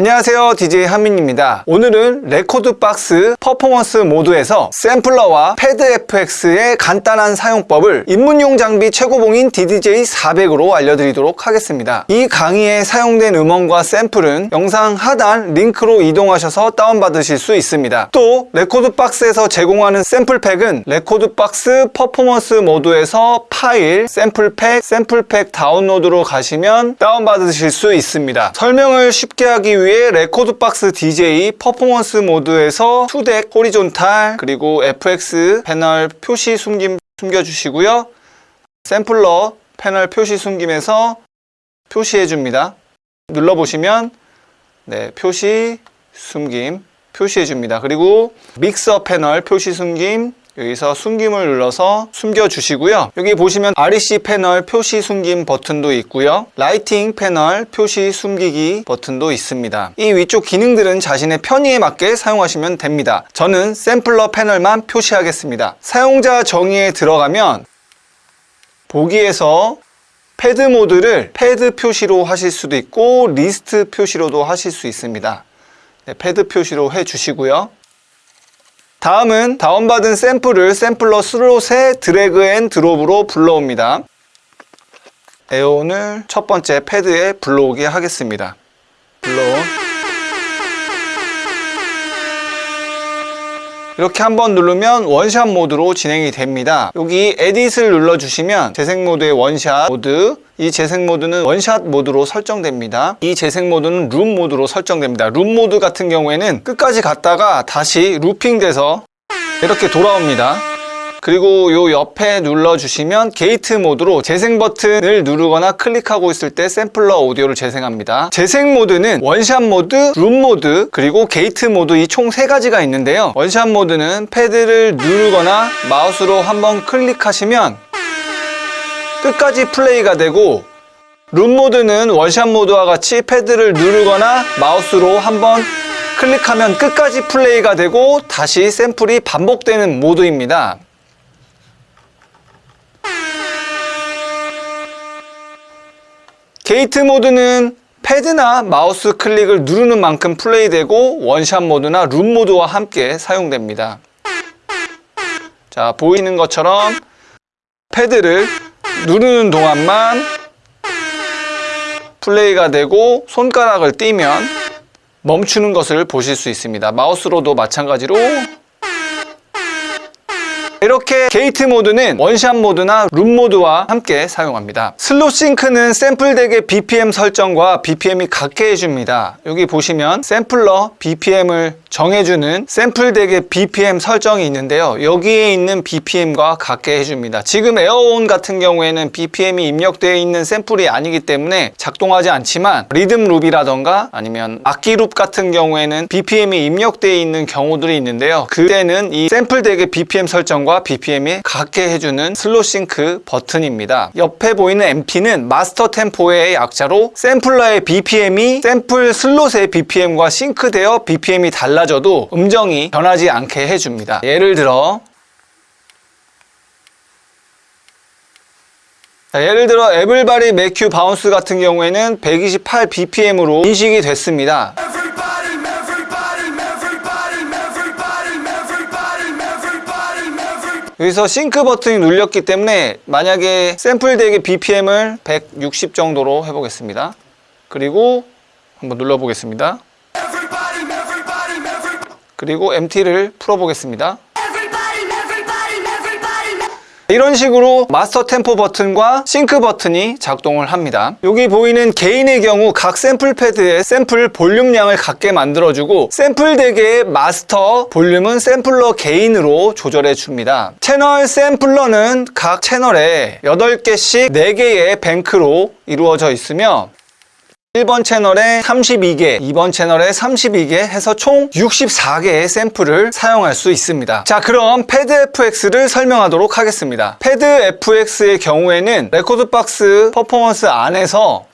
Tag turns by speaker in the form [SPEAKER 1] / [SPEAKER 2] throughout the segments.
[SPEAKER 1] 안녕하세요 DJ 한민입니다 오늘은 레코드박스 퍼포먼스 모드에서 샘플러와 패드FX의 간단한 사용법을 입문용 장비 최고봉인 DDJ400으로 알려드리도록 하겠습니다 이 강의에 사용된 음원과 샘플은 영상 하단 링크로 이동하셔서 다운받으실 수 있습니다 또 레코드박스에서 제공하는 샘플팩은 레코드박스 퍼포먼스 모드에서 파일, 샘플팩, 샘플팩 다운로드로 가시면 다운받으실 수 있습니다 설명을 쉽게 하기 위해 위에 레코드박스 DJ 퍼포먼스 모드에서 2덱 호리존탈 그리고 FX 패널 표시 숨김 숨겨주시고요. 샘플러 패널 표시 숨김에서 표시해 줍니다. 눌러보시면 네, 표시 숨김 표시해 줍니다. 그리고 믹서 패널 표시 숨김 여기서 숨김을 눌러서 숨겨주시고요. 여기 보시면 REC 패널 표시 숨김 버튼도 있고요. 라이팅 패널 표시 숨기기 버튼도 있습니다. 이 위쪽 기능들은 자신의 편의에 맞게 사용하시면 됩니다. 저는 샘플러 패널만 표시하겠습니다. 사용자 정의에 들어가면 보기에서 패드 모드를 패드 표시로 하실 수도 있고 리스트 표시로도 하실 수 있습니다. 네, 패드 표시로 해주시고요. 다음은 다운받은 샘플을 샘플러 슬롯의 드래그 앤 드롭으로 불러옵니다. 에온을 첫 번째 패드에 불러오게 하겠습니다. 불러온 이렇게 한번 누르면 원샷 모드로 진행이 됩니다 여기 에딧을 눌러주시면 재생 모드의 원샷 모드 이 재생 모드는 원샷 모드로 설정됩니다 이 재생 모드는 룸 모드로 설정됩니다 룸 모드 같은 경우에는 끝까지 갔다가 다시 루핑 돼서 이렇게 돌아옵니다 그리고 요 옆에 눌러주시면 게이트 모드로 재생 버튼을 누르거나 클릭하고 있을 때 샘플러 오디오를 재생합니다 재생 모드는 원샷 모드, 룸 모드, 그리고 게이트 모드 이 총 세 가지가 있는데요 원샷 모드는 패드를 누르거나 마우스로 한번 클릭하시면 끝까지 플레이가 되고 룸 모드는 원샷 모드와 같이 패드를 누르거나 마우스로 한번 클릭하면 끝까지 플레이가 되고 다시 샘플이 반복되는 모드입니다 게이트 모드는 패드나 마우스 클릭을 누르는 만큼 플레이되고 원샷 모드나 룸 모드와 함께 사용됩니다. 자 보이는 것처럼 패드를 누르는 동안만 플레이가 되고 손가락을 띄면 멈추는 것을 보실 수 있습니다. 마우스로도 마찬가지로 이렇게 게이트 모드는 원샷 모드나 룸 모드와 함께 사용합니다 슬롯 싱크는 샘플 덱의 BPM 설정과 BPM이 같게 해줍니다 여기 보시면 샘플러 BPM을 정해주는 샘플 덱의 BPM 설정이 있는데요 여기에 있는 BPM과 같게 해줍니다 지금 에어온 같은 경우에는 BPM이 입력되어 있는 샘플이 아니기 때문에 작동하지 않지만 리듬 룹이라던가 아니면 악기 룹 같은 경우에는 BPM이 입력되어 있는 경우들이 있는데요 그때는 이 샘플 덱의 BPM 설정과 BPM과 BPM이 같게 해주는 슬로 싱크 버튼입니다. 옆에 보이는 MP는 마스터 템포의 약자로 샘플러의 BPM이 샘플 슬롯의 BPM과 싱크되어 BPM이 달라져도 음정이 변하지 않게 해줍니다. 예를 들어 자, 예를 들어 에블바리 매큐 바운스 같은 경우에는 128bpm으로 인식이 됐습니다. 여기서 싱크 버튼이 눌렸기 때문에 만약에 샘플 덱의 BPM을 160 정도로 해보겠습니다. 그리고 한번 눌러보겠습니다. 그리고 MT를 풀어보겠습니다. 이런 식으로 마스터 템포 버튼과 싱크 버튼이 작동을 합니다 여기 보이는 개인의 경우 각 샘플 패드에 샘플 볼륨량을 갖게 만들어주고 샘플 대개의 마스터 볼륨은 샘플러 개인으로 조절해 줍니다 채널 샘플러는 각 채널에 8개씩 4개의 뱅크로 이루어져 있으며 1번 채널에 32개, 2번 채널에 32개 해서 총 64개의 샘플을 사용할 수 있습니다. 자 그럼 패드 FX를 설명하도록 하겠습니다. 패드 FX의 경우에는 레코드박스 퍼포먼스 안에서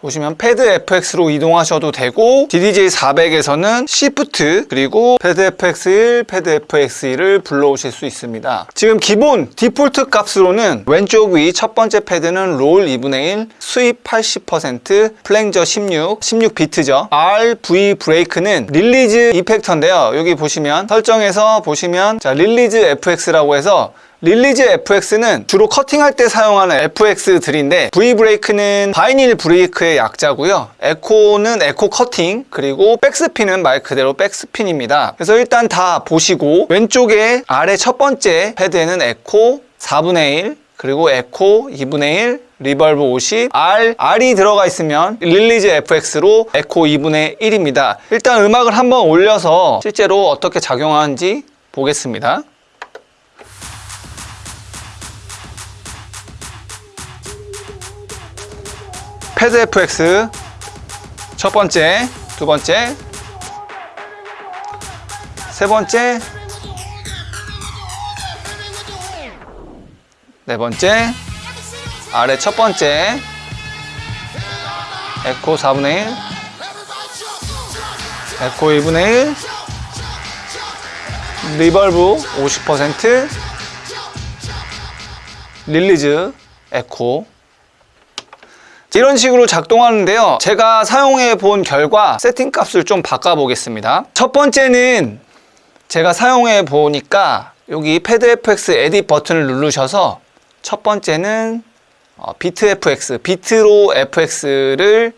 [SPEAKER 1] 보시면 패드 FX로 이동하셔도 되고 DDJ400에서는 시프트 그리고 패드 FX1, 패드 FX2를 불러오실 수 있습니다 지금 기본 디폴트 값으로는 왼쪽 위 첫 번째 패드는 롤 2분의 1, 수입 80%, 플랭저 16, 16비트죠 RV 브레이크는 릴리즈 이펙터인데요 여기 보시면 설정에서 보시면 자 릴리즈 FX라고 해서 릴리즈 FX는 주로 커팅할 때 사용하는 FX들인데 V브레이크는 바이닐 브레이크의 약자고요 에코는 에코 커팅 그리고 백스핀은 말 그대로 백스핀입니다 그래서 일단 다 보시고 왼쪽에 아래 첫 번째 패드에는 에코 4분의 1 그리고 에코 2분의 1 리벌브 50, R, R이 들어가 있으면 릴리즈 FX로 에코 2분의 1입니다. 일단 음악을 한번 올려서 실제로 어떻게 작용하는지 보겠습니다. 해드 FX 첫 번째, 두 번째, 세 번째, 네 번째, 아래 첫 번째, 에코 4분의 1, 에코 2분의 1, 리벌브 50%, 릴리즈, 에코 이런 식으로 작동하는데요 제가 사용해 본 결과 세팅값을 좀 바꿔 보겠습니다 첫 번째는 제가 사용해 보니까 여기 패드 FX 에딧 버튼을 누르셔서 첫 번째는 어, 비트 FX, 비트로 FX를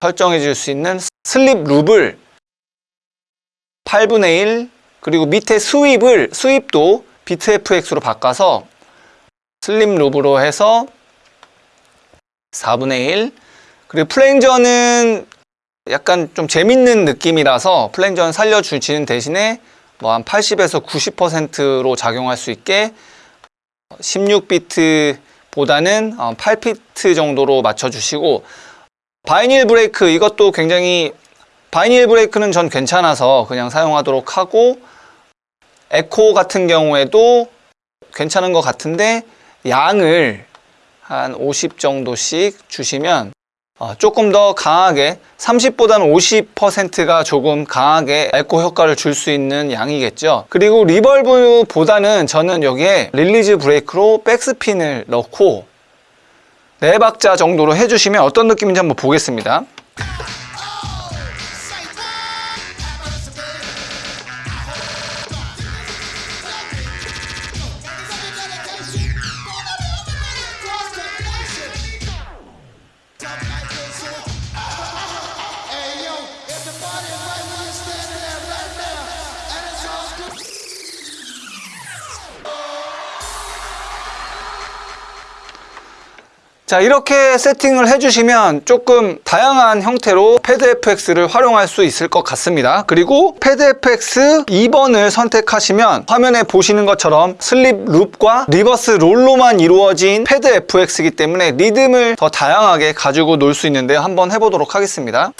[SPEAKER 1] 설정해 줄 수 있는 슬립 룹을 8분의 1 그리고 밑에 수입을 수입도 비트 FX로 바꿔서 슬립 룹으로 해서 4분의 1 그리고 플랭저는 약간 좀 재밌는 느낌이라서 플랭저는 살려주시는 대신에 뭐 한 80에서 90%로 작용할 수 있게 16비트 보다는 8비트 어, 정도로 맞춰주시고 바이닐 브레이크 이것도 굉장히 바이닐 브레이크는 전 괜찮아서 그냥 사용하도록 하고 에코 같은 경우에도 괜찮은 것 같은데 양을 한50 정도씩 주시면 어, 조금 더 강하게 30보다는 50%가 조금 강하게 에코 효과를 줄 수 있는 양이겠죠 그리고 리벌브보다는 저는 여기에 릴리즈 브레이크로 백스핀을 넣고 4박자 정도로 해주시면 어떤 느낌인지 한번 보겠습니다 자 이렇게 세팅을 해주시면 조금 다양한 형태로 패드FX를 활용할 수 있을 것 같습니다 그리고 패드FX 2번을 선택하시면 화면에 보시는 것처럼 슬립 룹과 리버스 롤로만 이루어진 패드FX이기 때문에 리듬을 더 다양하게 가지고 놀 수 있는데요 한번 해보도록 하겠습니다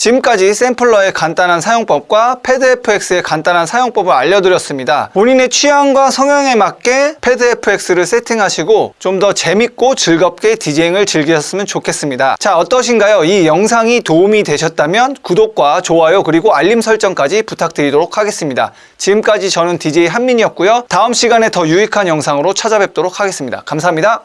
[SPEAKER 1] 지금까지 샘플러의 간단한 사용법과 패드FX의 간단한 사용법을 알려드렸습니다. 본인의 취향과 성향에 맞게 패드FX를 세팅하시고 좀 더 재밌고 즐겁게 디제잉을 즐기셨으면 좋겠습니다. 자 어떠신가요? 이 영상이 도움이 되셨다면 구독과 좋아요 그리고 알림 설정까지 부탁드리도록 하겠습니다. 지금까지 저는 DJ 한민이었고요. 다음 시간에 더 유익한 영상으로 찾아뵙도록 하겠습니다. 감사합니다.